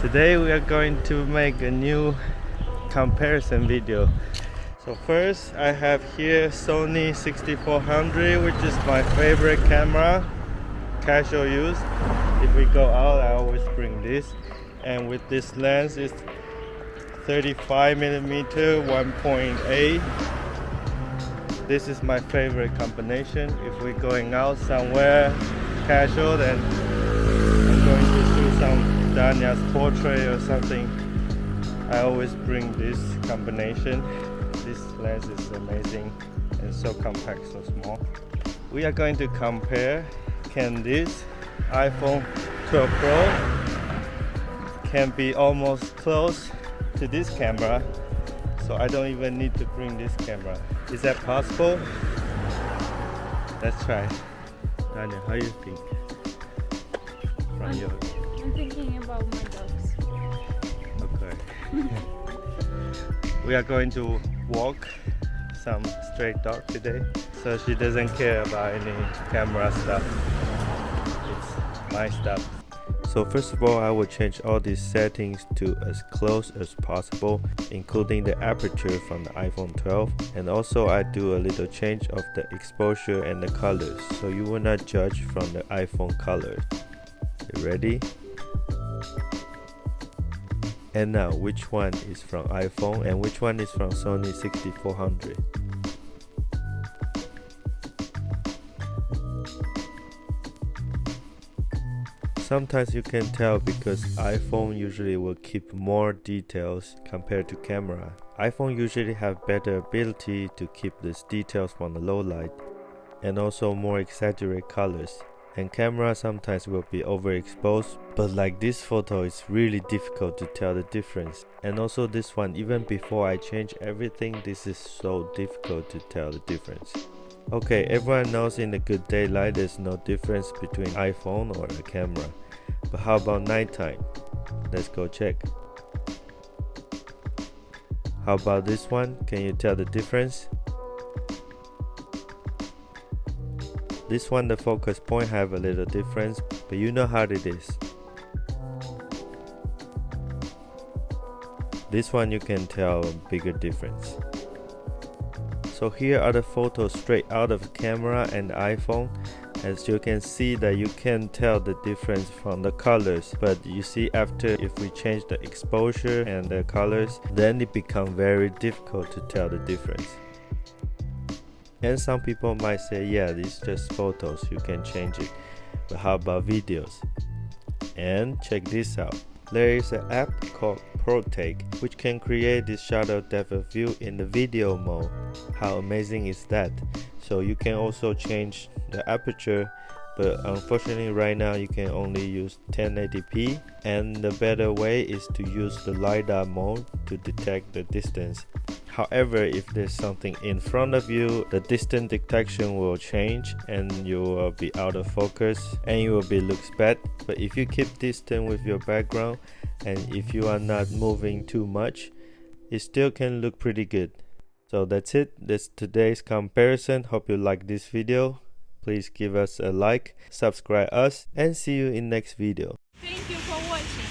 Today we are going to make a new comparison video. So first I have here Sony 6400 which is my favorite camera, casual use. If we go out I always bring this and with this lens it's 35 millimeter 1.8 this is my favorite combination if we're going out somewhere casual then I'm going to Danya's portrait or something I always bring this combination. This lens is amazing and so compact so small. We are going to compare can this iPhone 12 Pro. Can be almost close to this camera so I don't even need to bring this camera. Is that possible? Let's try. Danya how do you think? From your I'm thinking about my dogs. Okay. we are going to walk some stray dog today, so she doesn't care about any camera stuff. It's my stuff. So first of all, I will change all these settings to as close as possible, including the aperture from the iPhone 12. And also I do a little change of the exposure and the colors, so you will not judge from the iPhone colors. Ready? And now, which one is from iPhone and which one is from Sony 6400? Sometimes you can tell because iPhone usually will keep more details compared to camera. iPhone usually have better ability to keep these details from the low light and also more exaggerated colors and camera sometimes will be overexposed but like this photo it's really difficult to tell the difference. And also this one even before I change everything this is so difficult to tell the difference. Okay everyone knows in the good daylight there's no difference between iPhone or a camera. But how about nighttime? Let's go check. How about this one? Can you tell the difference This one the focus point have a little difference, but you know how it is. This one you can tell a bigger difference. So here are the photos straight out of camera and iPhone. As you can see that you can tell the difference from the colors but you see after if we change the exposure and the colors then it become very difficult to tell the difference. And some people might say, yeah, these just photos, you can change it. But how about videos? And check this out. There is an app called ProTake which can create this shadow depth of view in the video mode. How amazing is that? So you can also change the aperture but unfortunately right now you can only use 1080p and the better way is to use the LiDAR mode to detect the distance However, if there's something in front of you, the distance detection will change and you will be out of focus and you will be looks bad. But if you keep distant with your background and if you are not moving too much, it still can look pretty good. So that's it. That's today's comparison. Hope you like this video please give us a like, subscribe us, and see you in next video. Thank you for watching.